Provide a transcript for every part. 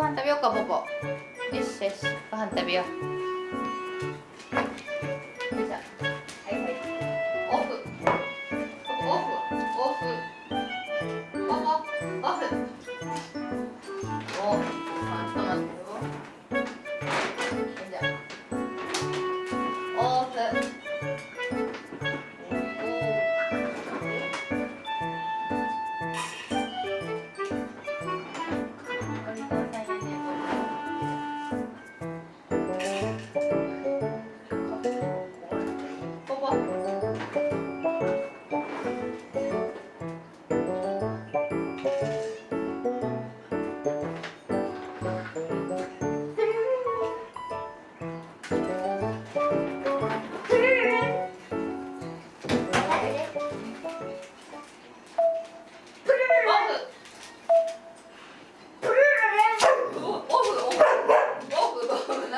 ご飯食べようかポポよしよし。ご飯食べよう。オフ。オフ。オフ。オフ。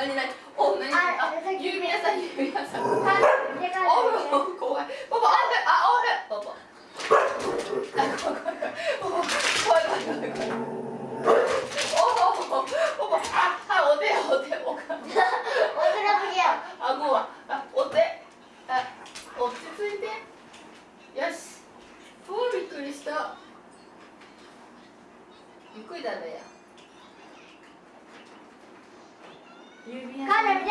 何何オフ何あ指輪さん指輪さんオフオフ怖い。パパオフあオフパパ。あ怖い。怖い。怖い。怖い。怖い。怖い。怖い。オフオフパパああお手お手おかあごはあお手あ落ち着い。てよしおーびっくりしたゆっくりだね指輪さん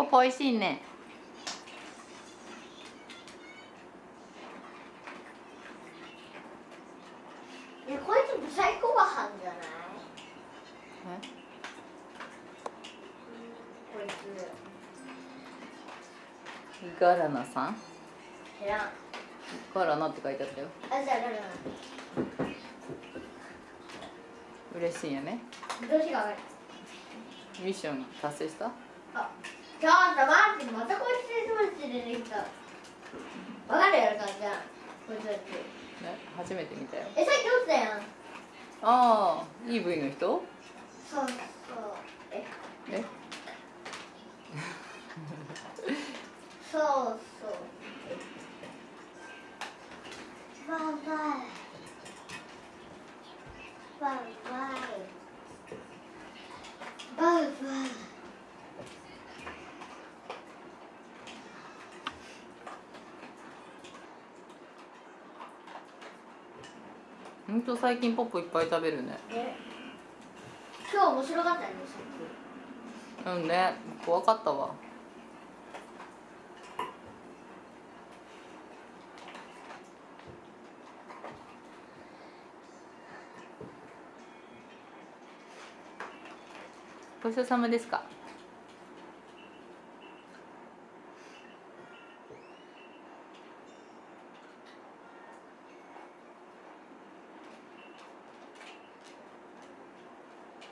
ポポ美味しいね。こいつブサイコご飯じゃない？こいつ。ガラナさん？知らんあガラナって書いてあったよ。じゃあ誰な嬉しいよね。のどうしが悪いミッション達成した？あちょっと待ってまたこいつスマッチ出てきた。わかるやろかじゃあこいつたち。ね初めて見たよ。えさっき落ちたやん。ああ EV の人？そうそう。え。え？そうそうバイバイバイバイバイバイほんと最近ポップいっぱい食べるね。ね今日面白かったねさっうんね怖かったわ。ごちそうさまですか？